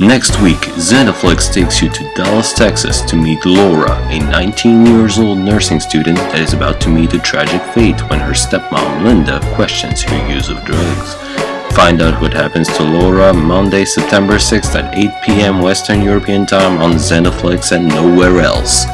Next week, Xenoflix takes you to Dallas, Texas to meet Laura, a 19 years old nursing student that is about to meet a tragic fate when her stepmom Linda questions her use of drugs. Find out what happens to Laura Monday, September 6th at 8 p.m. Western European Time on Xenoflix and nowhere else.